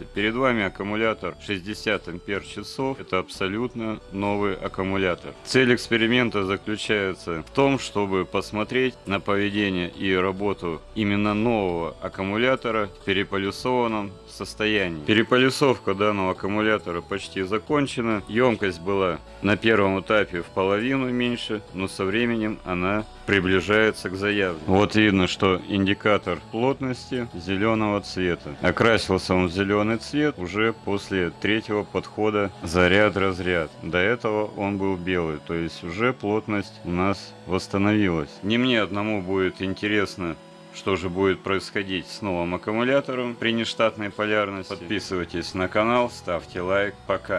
полярности. Перед вами аккумулятор 60 ампер часов. Это абсолютно новый аккумулятор. Цель эксперимента заключается в том, чтобы посмотреть на поведение и работу именно нового аккумулятора в переполюсованном состоянии. Переполюсовка данного аккумулятора почти закончена. Емкость была на первом этапе в половину меньше, но со временем она приближается к заявленному. Вот видно, что индикатор плотности зеленого цвета. Окрасился он в зеленый цвет уже после третьего подхода заряд-разряд. До этого он был белый, то есть уже плотность у нас восстановилась. Не мне одному будет интересно что же будет происходить с новым аккумулятором при нештатной полярности. Подписывайтесь на канал, ставьте лайк. Пока.